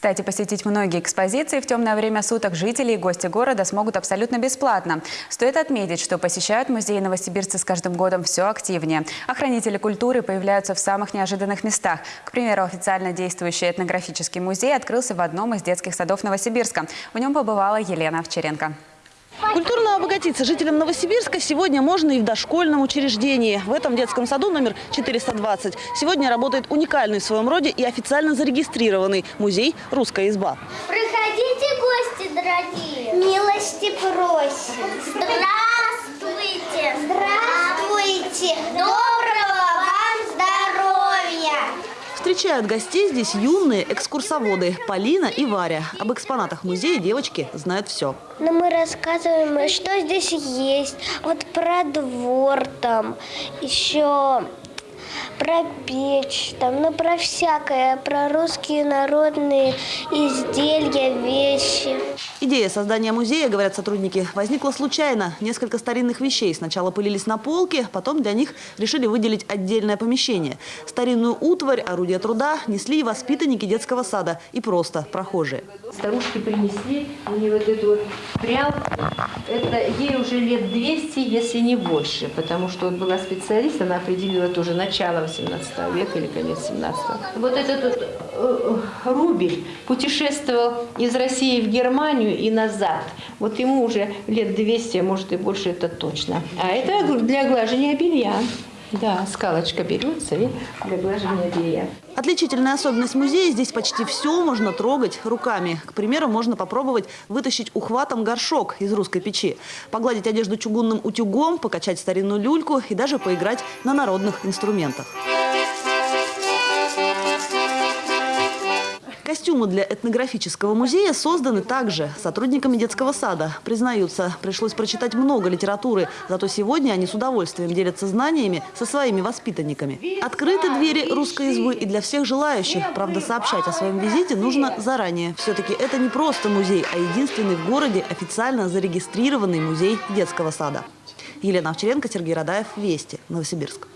Кстати, посетить многие экспозиции в темное время суток жители и гости города смогут абсолютно бесплатно. Стоит отметить, что посещают музей новосибирцы с каждым годом все активнее. Охранители культуры появляются в самых неожиданных местах. К примеру, официально действующий этнографический музей открылся в одном из детских садов Новосибирска. В нем побывала Елена Овчаренко. Культурно обогатиться жителям Новосибирска сегодня можно и в дошкольном учреждении. В этом детском саду номер 420 сегодня работает уникальный в своем роде и официально зарегистрированный музей «Русская изба». Приходите, гости дорогие. Милости просим. Здравствуйте. Встречают гостей здесь юные экскурсоводы Полина и Варя. Об экспонатах музея девочки знают все. Но мы рассказываем, что здесь есть. Вот про двор там, еще про печь, там, ну про всякое, про русские народные изделия, вещи. Идея создания музея, говорят сотрудники, возникла случайно. Несколько старинных вещей сначала пылились на полке, потом для них решили выделить отдельное помещение. Старинную утварь, орудия труда несли и воспитанники детского сада, и просто прохожие. Старушки принесли мне вот эту вот прялку. Это ей уже лет 200, если не больше, потому что вот была специалист, она определила тоже начало 18 века или конец 17 Вот этот вот э, рубль путешествовал из России в Германию и назад. Вот ему уже лет 200, а может и больше, это точно. А это для глажения белья. Да, скалочка берется и для белья. Отличительная особенность музея – здесь почти все можно трогать руками. К примеру, можно попробовать вытащить ухватом горшок из русской печи, погладить одежду чугунным утюгом, покачать старинную люльку и даже поиграть на народных инструментах. Костюмы для этнографического музея созданы также сотрудниками детского сада. Признаются, пришлось прочитать много литературы, зато сегодня они с удовольствием делятся знаниями со своими воспитанниками. Открыты двери русской избы и для всех желающих. Правда, сообщать о своем визите нужно заранее. Все-таки это не просто музей, а единственный в городе официально зарегистрированный музей детского сада. Елена Овчаренко, Сергей Радаев, Вести, Новосибирск.